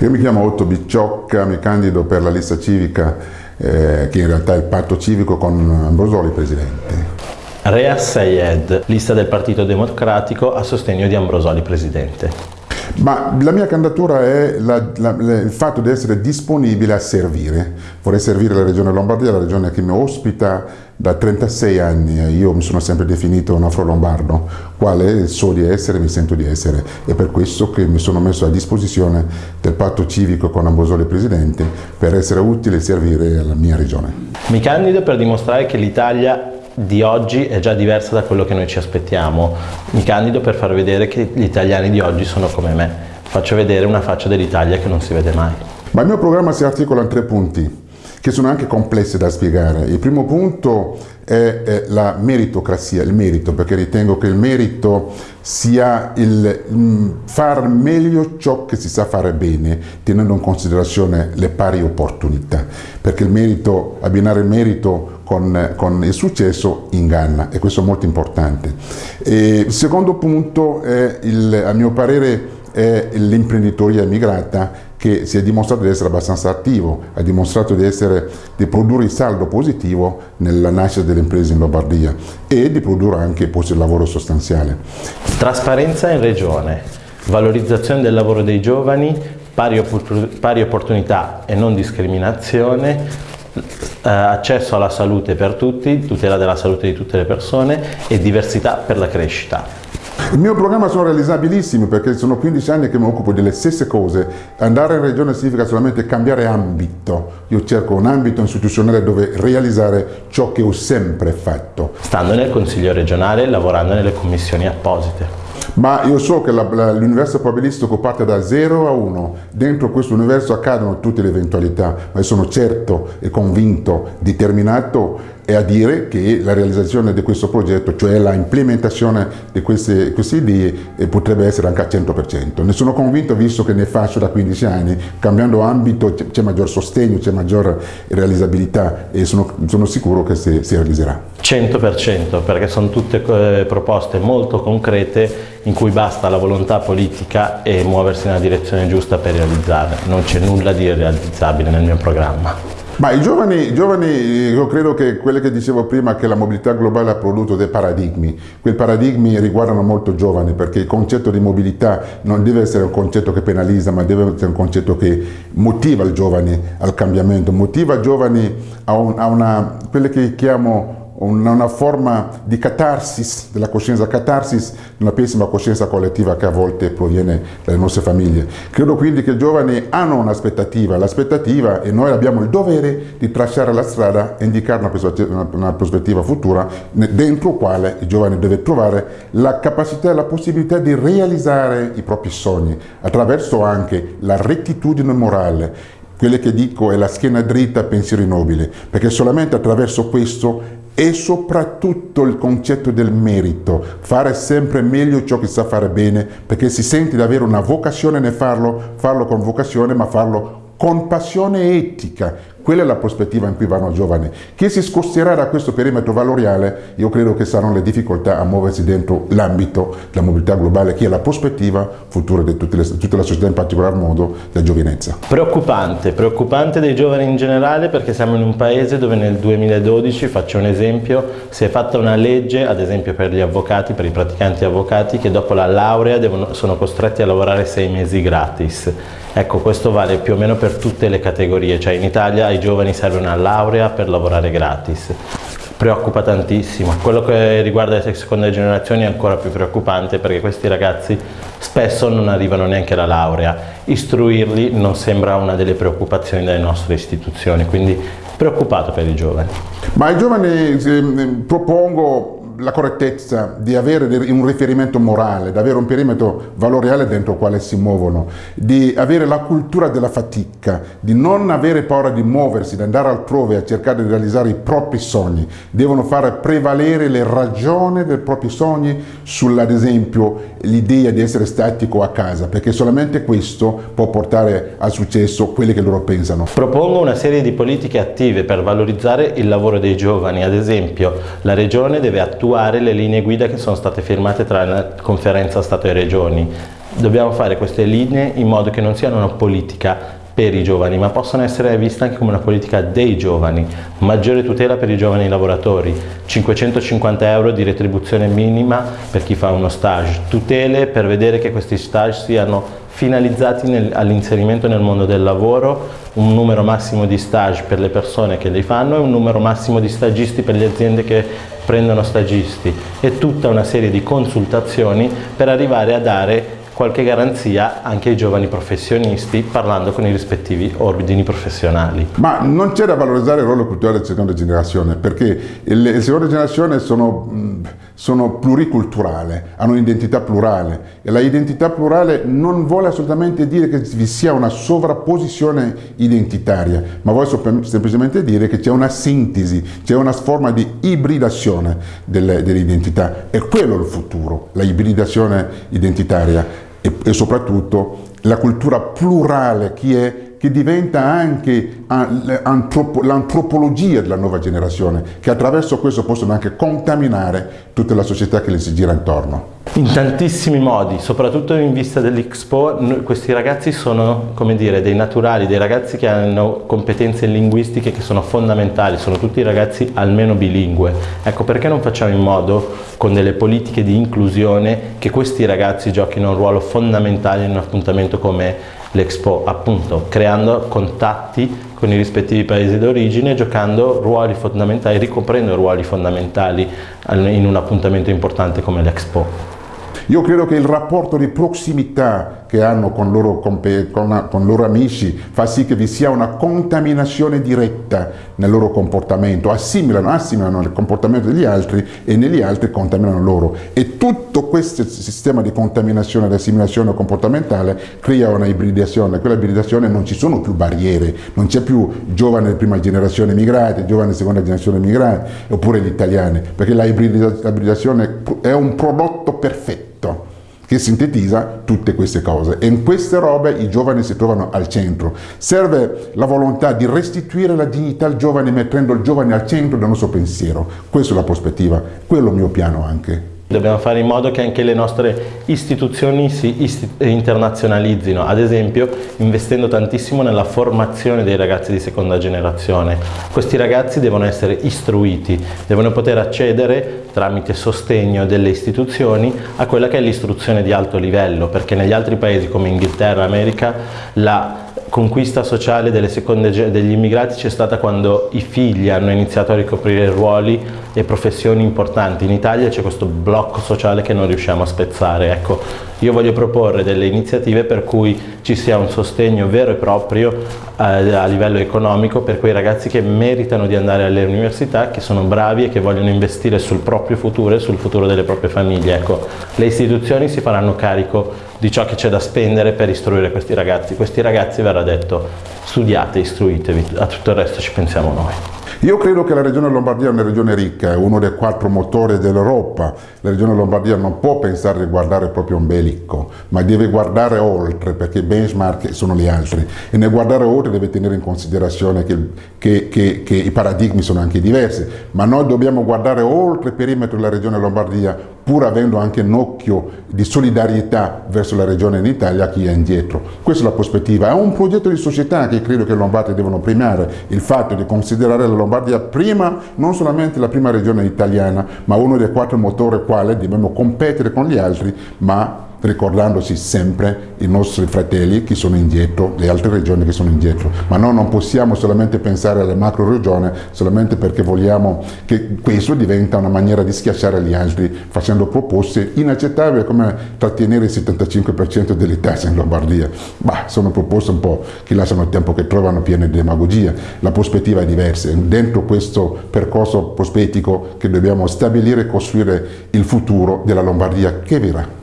Io mi chiamo Otto Bicciocca, mi candido per la lista civica eh, che in realtà è il patto civico con Ambrosoli presidente. Rea Sayed, lista del Partito Democratico a sostegno di Ambrosoli presidente. Ma la mia candidatura è la, la, il fatto di essere disponibile a servire. Vorrei servire la regione Lombardia, la regione che mi ospita da 36 anni. Io mi sono sempre definito un afro-lombardo, quale so di essere, mi sento di essere. È per questo che mi sono messo a disposizione del patto civico con Ambosoli Presidente per essere utile e servire alla mia regione. Mi candido per dimostrare che l'Italia di oggi è già diversa da quello che noi ci aspettiamo. Mi candido per far vedere che gli italiani di oggi sono come me. Faccio vedere una faccia dell'Italia che non si vede mai. Ma il mio programma si articola in tre punti che sono anche complessi da spiegare. Il primo punto è, è la meritocrazia, il merito, perché ritengo che il merito sia il mm, far meglio ciò che si sa fare bene, tenendo in considerazione le pari opportunità, perché il merito, abbinare il merito con, con, il successo inganna e questo è molto importante. E il secondo punto, è il, a mio parere, è l'imprenditoria immigrata che si è dimostrato di essere abbastanza attivo, ha dimostrato di, essere, di produrre il saldo positivo nella nascita delle imprese in Lombardia e di produrre anche posti di lavoro sostanziale. Trasparenza in regione, valorizzazione del lavoro dei giovani, pari, pari opportunità e non discriminazione, eh, accesso alla salute per tutti, tutela della salute di tutte le persone e diversità per la crescita. Il mio programma sono realizzabilissimi perché sono 15 anni che mi occupo delle stesse cose. Andare in regione significa solamente cambiare ambito. Io cerco un ambito istituzionale dove realizzare ciò che ho sempre fatto. Stando nel Consiglio regionale, lavorando nelle commissioni apposite. Ma io so che l'universo probabilistico parte da 0 a 1. Dentro questo universo accadono tutte le eventualità, ma io sono certo e convinto, determinato e a dire che la realizzazione di questo progetto, cioè la implementazione di queste, queste idee, eh, potrebbe essere anche al 100%. Ne sono convinto visto che ne faccio da 15 anni, cambiando ambito c'è maggior sostegno, c'è maggior realizzabilità e sono, sono sicuro che si, si realizzerà. 100% perché sono tutte eh, proposte molto concrete in cui basta la volontà politica e muoversi nella direzione giusta per realizzarle. Non c'è nulla di irrealizzabile nel mio programma. Ma i giovani, i giovani, io credo che quelle che dicevo prima, che la mobilità globale ha prodotto dei paradigmi, quei paradigmi riguardano molto giovani perché il concetto di mobilità non deve essere un concetto che penalizza, ma deve essere un concetto che motiva i giovani al cambiamento, motiva i giovani a, un, a una, quelle che chiamo una, una, forma di catarsis della coscienza, catarsis una pessima coscienza collettiva che a volte proviene dalle nostre famiglie. Credo quindi che i giovani hanno un'aspettativa, l'aspettativa e noi abbiamo il dovere di tracciare la strada e indicare una prospettiva, una prospettiva futura dentro quale i giovani devono trovare la capacità e la possibilità di realizzare i propri sogni attraverso anche la rettitudine morale, quelle che dico è la schiena dritta, pensieri nobili, perché solamente attraverso questo e soprattutto il concetto del merito, fare sempre meglio ciò che sa fare bene, perché si sente di avere una vocazione nel farlo, farlo con vocazione, ma farlo con passione etica, quella è la prospettiva in cui vanno i giovani. Chi si scosterà da questo perimetro valoriale, io credo che saranno le difficoltà a muoversi dentro l'ambito della mobilità globale, che è la prospettiva futura di tutte le, tutta la società, in particolar modo della giovinezza. Preoccupante, preoccupante dei giovani in generale perché siamo in un paese dove nel 2012, faccio un esempio, si è fatta una legge, ad esempio per gli avvocati, per i praticanti avvocati, che dopo la laurea devono, sono costretti a lavorare sei mesi gratis. Ecco, questo vale più o meno per tutte le categorie, cioè in Italia ai giovani serve una laurea per lavorare gratis. Preoccupa tantissimo. Quello che riguarda le seconde generazioni è ancora più preoccupante perché questi ragazzi spesso non arrivano neanche alla laurea. Istruirli non sembra una delle preoccupazioni delle nostre istituzioni, quindi preoccupato per i giovani. Ma ai giovani eh, propongo la correttezza di avere un riferimento morale, di avere un perimetro valoriale dentro il quale si muovono, di avere la cultura della fatica, di non avere paura di muoversi, di andare altrove a cercare di realizzare i propri sogni. Devono fare prevalere le ragioni dei propri sogni sulla, ad esempio, l'idea di essere statico a casa, perché solamente questo può portare al successo quelli che loro pensano. Propongo una serie di politiche attive per valorizzare il lavoro dei giovani, ad esempio la Regione deve attuare le linee guida che sono state firmate tra la conferenza Stato e Regioni Dobbiamo fare queste linee in modo che non siano una politica per i giovani, ma possono essere viste anche come una politica dei giovani. Maggiore tutela per i giovani lavoratori, 550 euro di retribuzione minima per chi fa uno stage, tutele per vedere che questi stage siano finalizzati all'inserimento nel mondo del lavoro, un numero massimo di stage per le persone che li fanno e un numero massimo di stagisti per le aziende che prendono stagisti e tutta una serie di consultazioni per arrivare a dare qualche garanzia anche ai giovani professionisti parlando con i rispettivi ordini professionali. Ma non c'è da valorizzare il ruolo culturale della seconda generazione perché le seconde generazioni sono, sono pluriculturali, hanno un'identità plurale e la identità plurale non vuole assolutamente dire che vi sia una sovrapposizione identitaria, ma vuole semplicemente dire che c'è una sintesi, c'è una forma di ibridazione delle, delle identità. È quello il futuro, la ibridazione identitaria e, e soprattutto la cultura plurale che, è, che diventa anche l'antropologia della nuova generazione, che attraverso questo possono anche contaminare tutta la società che le si gira intorno. In tantissimi modi, soprattutto in vista dell'Expo, questi ragazzi sono, dire, dei naturali, dei ragazzi che hanno competenze linguistiche che sono fondamentali, sono tutti ragazzi almeno bilingue. Ecco, perché non facciamo in modo, con delle politiche di inclusione, che questi ragazzi giochino un ruolo fondamentale in un appuntamento come l'Expo, appunto, creando contatti con i rispettivi paesi d'origine, giocando ruoli fondamentali, ricoprendo ruoli fondamentali in un appuntamento importante come l'Expo. Io credo che il rapporto di prossimità che hanno con loro, con, con loro amici fa sì che vi sia una contaminazione diretta nel loro comportamento, assimilano, assimilano il comportamento degli altri e negli altri contaminano loro. E tutto questo sistema di contaminazione ed assimilazione comportamentale crea una ibridazione. Quella ibridazione non ci sono più barriere, non c'è più giovane di prima generazione immigrati, giovane di seconda generazione immigrati, oppure gli italiani, perché la ibridazione è un prodotto perfetto che sintetizza tutte queste cose e in queste robe i giovani si trovano al centro. Serve la volontà di restituire la dignità al giovane mettendo il giovane al centro del nostro pensiero. Questa è la prospettiva, quello è il mio piano anche. Dobbiamo fare in modo che anche le nostre istituzioni si isti internazionalizzino, ad esempio investendo tantissimo nella formazione dei ragazzi di seconda generazione. Questi ragazzi devono essere istruiti, devono poter accedere tramite sostegno delle istituzioni a quella che è l'istruzione di alto livello, perché negli altri paesi come Inghilterra, America, la conquista sociale seconde, degli immigrati c'è stata quando i figli hanno iniziato a ricoprire ruoli e professioni importanti. In Italia c'è questo blocco sociale che non riusciamo a spezzare. Ecco, io voglio proporre delle iniziative per cui ci sia un sostegno vero e proprio a livello economico per quei ragazzi che meritano di andare alle università, che sono bravi e che vogliono investire sul proprio futuro e sul futuro delle proprie famiglie. Ecco, le istituzioni si faranno carico di ciò che c'è da spendere per istruire questi ragazzi. Questi ragazzi verrà detto studiate, istruitevi, a tutto il resto ci pensiamo noi. Io credo che la regione Lombardia è una regione ricca, è uno dei quattro motori dell'Europa. La regione Lombardia non può pensare di guardare proprio un belicco, ma deve guardare oltre, perché i benchmark sono gli altri. E nel guardare oltre deve tenere in considerazione che, che, che, che i paradigmi sono anche diversi. Ma noi dobbiamo guardare oltre il perimetro della regione Lombardia, pur avendo anche un occhio di solidarietà verso la regione in Italia a chi è indietro. Questa è la prospettiva. È un progetto di società che credo che i lombardi devono premiare, il fatto di considerare la Lombardia prima, non solamente la prima regione italiana, ma uno dei quattro motori quale dobbiamo competere con gli altri, ma ricordandosi sempre i nostri fratelli che sono indietro, le altre regioni che sono indietro. Ma noi non possiamo solamente pensare alle macro regioni solamente perché vogliamo che questo diventa una maniera di schiacciare gli altri facendo proposte inaccettabili come trattenere il 75% delle tasse in Lombardia. Bah, sono proposte un po' che lasciano il tempo che trovano piene di demagogia. La prospettiva è diversa. Dentro questo percorso prospettico che dobbiamo stabilire e costruire il futuro della Lombardia che verrà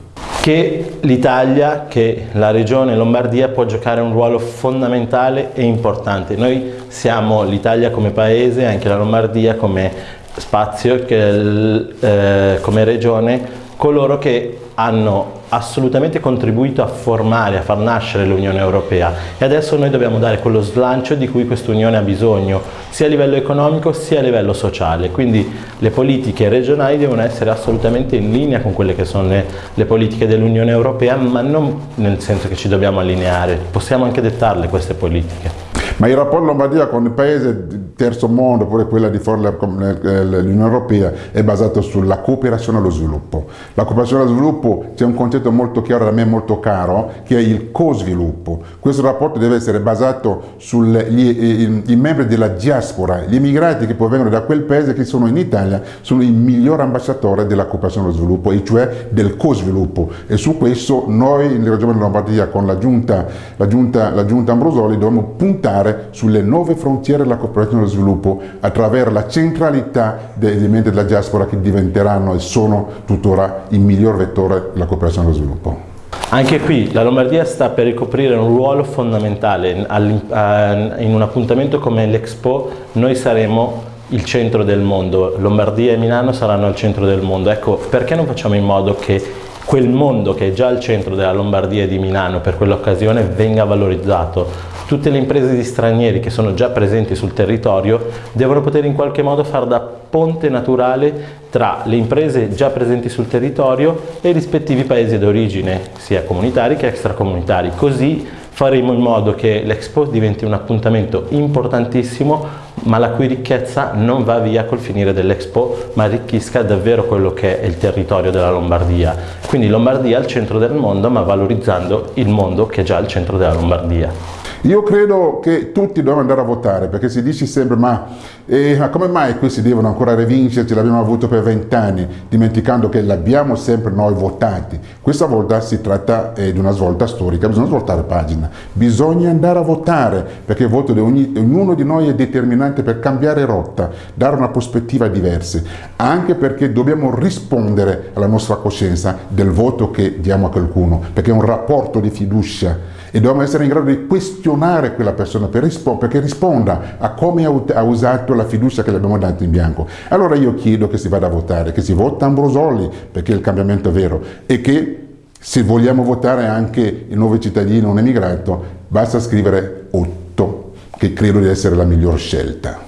che l'Italia, che la regione Lombardia può giocare un ruolo fondamentale e importante. Noi siamo l'Italia come paese, anche la Lombardia come spazio, che, eh, come regione, coloro che hanno assolutamente contribuito a formare, a far nascere l'Unione Europea. E adesso noi dobbiamo dare quello slancio di cui questa Unione ha bisogno, sia a livello economico sia a livello sociale, quindi le politiche regionali devono essere assolutamente in linea con quelle che sono le, le politiche dell'Unione Europea, ma non nel senso che ci dobbiamo allineare, possiamo anche dettarle queste politiche. Ma il rapporto Lombardia con il paese terzo mondo, oppure quella di fuori dell'Unione Europea, è basato sulla cooperazione allo sviluppo. La cooperazione allo sviluppo c'è un concetto molto chiaro, a me molto caro, che è il co-sviluppo. Questo rapporto deve essere basato sui membri della diaspora, gli immigrati che provengono da quel paese che sono in Italia, sono i migliori ambasciatori della cooperazione allo sviluppo, e cioè del co-sviluppo. E su questo noi in Regione Lombardia con la giunta, la giunta, la giunta Ambrosoli dobbiamo puntare puntare sulle nuove frontiere della cooperazione dello sviluppo attraverso la centralità degli membri della diaspora che diventeranno e sono tuttora il miglior vettore della cooperazione dello sviluppo. Anche qui la Lombardia sta per ricoprire un ruolo fondamentale. In un appuntamento come l'Expo noi saremo il centro del mondo, Lombardia e Milano saranno al centro del mondo, ecco perché non facciamo in modo che quel mondo che è già al centro della Lombardia e di Milano per quell'occasione venga valorizzato tutte le imprese di stranieri che sono già presenti sul territorio devono poter in qualche modo far da ponte naturale tra le imprese già presenti sul territorio e i rispettivi paesi d'origine, sia comunitari che extracomunitari. Così faremo in modo che l'Expo diventi un appuntamento importantissimo ma la cui ricchezza non va via col finire dell'Expo ma arricchisca davvero quello che è il territorio della Lombardia. Quindi Lombardia al centro del mondo ma valorizzando il mondo che è già al centro della Lombardia. Io credo che tutti dobbiamo andare a votare perché si dice sempre ma, eh, come mai questi devono ancora rivincerci, l'abbiamo avuto per vent'anni, dimenticando che l'abbiamo sempre noi votati. Questa volta si tratta eh, di una svolta storica, bisogna svoltare pagina, bisogna andare a votare perché il voto di ognuno di noi è determinante per cambiare rotta, dare una prospettiva diversa, anche perché dobbiamo rispondere alla nostra coscienza del voto che diamo a qualcuno, perché è un rapporto di fiducia e dobbiamo essere in grado di questionare quella persona per rispo perché risponda a come ha usato la fiducia che le abbiamo dato in bianco. Allora io chiedo che si vada a votare, che si vota Ambrosoli perché il cambiamento è vero e che se vogliamo votare anche il nuovo cittadino, un emigrato, basta scrivere 8, che credo di essere la miglior scelta.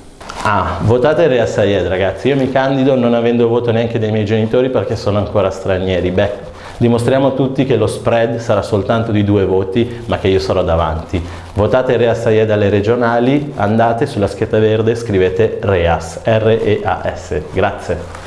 Ah, votate Rea Sayed ragazzi, io mi candido non avendo voto neanche dei miei genitori perché sono ancora stranieri. Beh, Dimostriamo a tutti che lo spread sarà soltanto di due voti, ma che io sarò davanti. Votate Reas Sayed alle regionali, andate sulla scheda verde, scrivete Reas, R-E-A-S. Grazie.